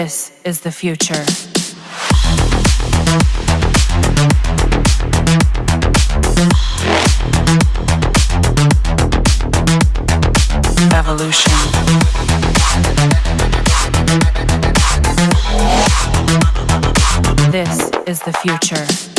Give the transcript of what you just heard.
This is the future. Evolution. This is the future.